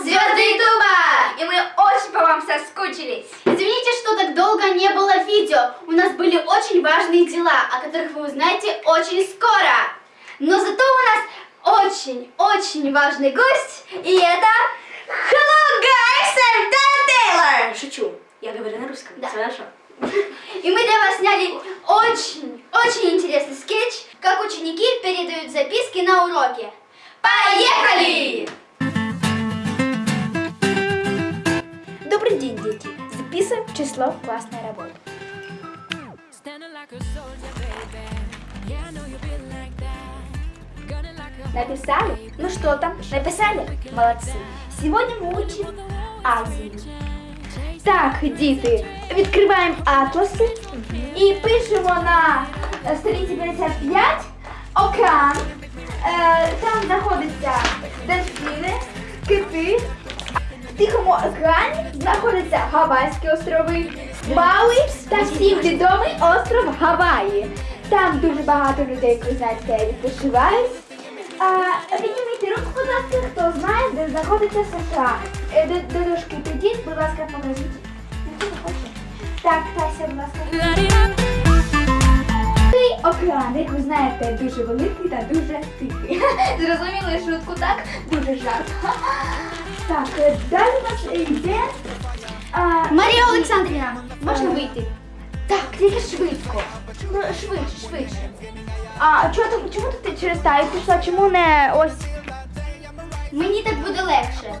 Звезды и И мы очень по вам соскучились. Извините, что так долго не было видео. У нас были очень важные дела, о которых вы узнаете очень скоро. Но зато у нас очень-очень важный гость, и это... Hello, guys, I'm Dan Taylor! Шучу, я говорю на русском, да. хорошо. И мы для вас сняли очень-очень интересный скетч, как ученики передают записки на уроке. Поехали! Gunning like a Написали? Ну что там? Написали? Молодцы. Сегодня мы учим Азію. Так, діти, відкриваємо атласи і пишемо на е, сторінці 55 океан. Е, там знаходяться дельфіни, кити. В Тихому океані знаходяться Гавайські острови, Мауї та всім відомий остров Гаваї. Там дуже багато людей, знаєте, відпочивають. Підніміть руку, будь ласка, хто знає, де знаходиться США. Е, До, до підіть, будь ласка, покажіть. Так, Тася, будь ласка. Цей океан, як ви знаєте, дуже великий та дуже тихий. Зрозуміли шутку, так? Дуже жарт. Так, е, далі у нас йде. А, Марія Олександрівна, можна Е. вийти? Так, тільки швидко. Ну, швидше, швидше. А чого ти, чому ти через таю пішла? Чому не ось? Мені так буде легше.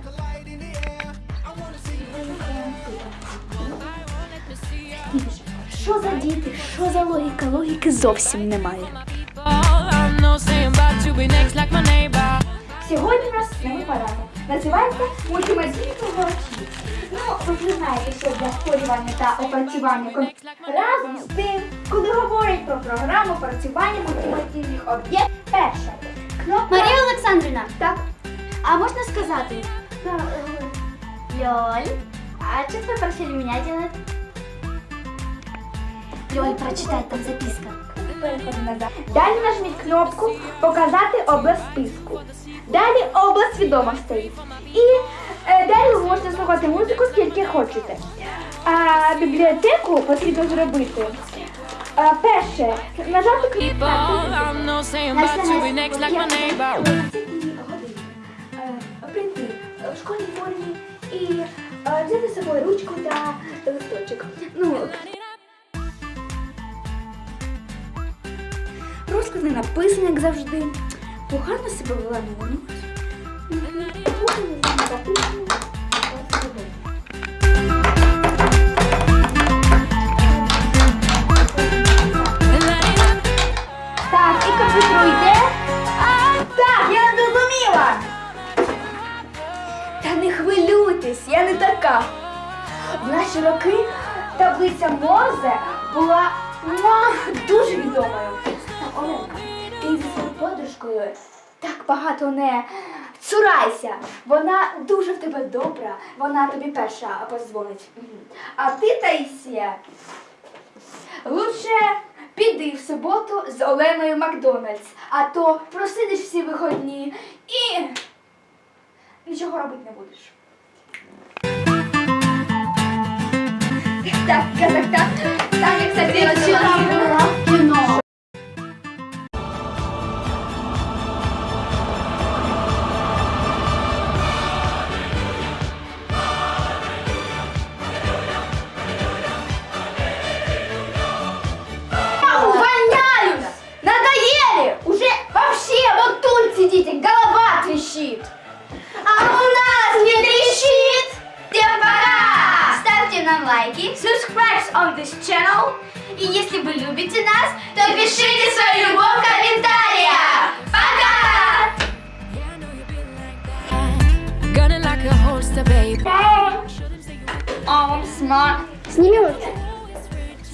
Що за діти? Що за логіка? Логіки зовсім немає. Сьогодні у нас новий порядок Називається мультимедійні круговичі. Ну, ви вже знаєте, що для створювання та опрацювання кон... разом з тим, коли говорять про програму опрацювання мультимедійних об'єктів, перша кнопка. Марія Олександрівна, Так, а можна сказати? так, е, Лёль, а что вы просили меня делать? Лёль, прочитай, там записка. переходимо назад. Далі нажміть кнопку Показати область списку. Далі область відомостей. І е, далі ви можете слухати музику скільки хочете. А бібліотеку потрібно зробити. А, перше, нажати кнопку. Прийти в школьній формі і е, взяти з собою ручку та листочок. Ну, розклад не написаний, як завжди. Погано себе вела на La-di-da. Так, і комп'ютер йде. Так, я зрозуміла. Та не хвилюйтесь, я не така. В наші роки таблиця Морзе була муа, дуже відомою. Оленка, подружкою так багато не цурайся. Вона дуже в тебе добра, вона тобі перша позвонить. А ти, Таїсія, Лучше піди в суботу з Оленою Макдональдс, а то просидиш всі виходні і нічого робити не будеш. Так, так, так, так. Так, як це ти кіно. любите нас, то пишите свою любовь в комментариях. Пока! Сними вот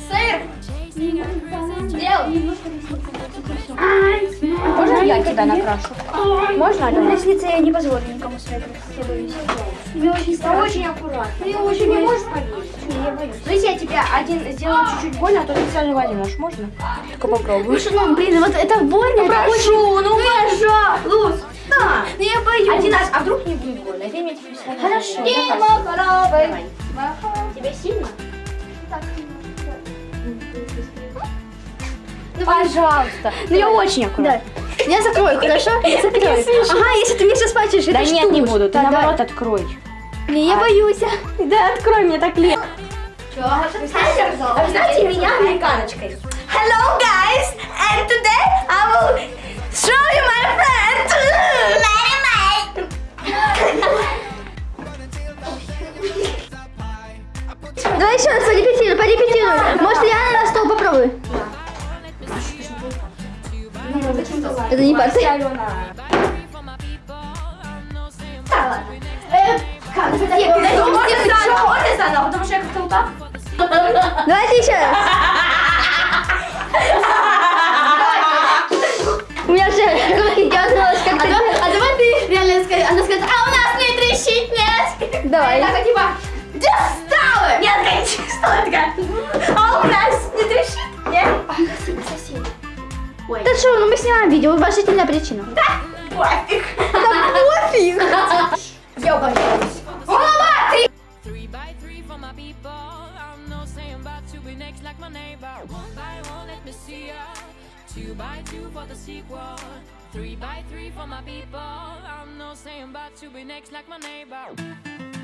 Сыр. Сделал. Можно я тебя накрашу? Можно, Алена? Ресницы я не позволю никому свои я боюсь. Мне очень страшно. Очень аккуратно. Ты очень не можешь повесить. Я боюсь. Давайте я тебя один сделаю чуть-чуть больно, а то специально возьмешь, можно? Только попробуй. Ну, блин, вот это больно. Прошу, ну Луз, Да. Ну я боюсь. Один раз, а вдруг не будет больно? Всё равно. Хорошо. Дима Давай. Тебе сильно? Пожалуйста. Ну я очень аккуратно. Да. Я закрою, хорошо? Я закрою. Ага, если ты мне сейчас плачешь, Да нет, не буду. Ты наоборот открой. Не, я боюсь. Да, открой мне так легко. А вы знаете меня американочкой? Hello guys, and today I will show you my friend. Давай еще раз порепетируй, порепетируй. Может, я Это не парты. Э, как это такое? Ну, можно заново, можно заново, потому что я как-то вот так. Давайте еще раз. У меня же руки дернулась А как-то. давай, а давай ты реально скажи, она скажет, а у нас не трещит, нет? Давай. Так, а типа, достала! Нет, конечно, что это такая? снимаем видео, уважительная причина. Да, пофиг. Да пофиг. Я обожаю. Голова, ты! Two by two for the sequel. Three by three for my people. I'm no saying about to be next like my neighbor.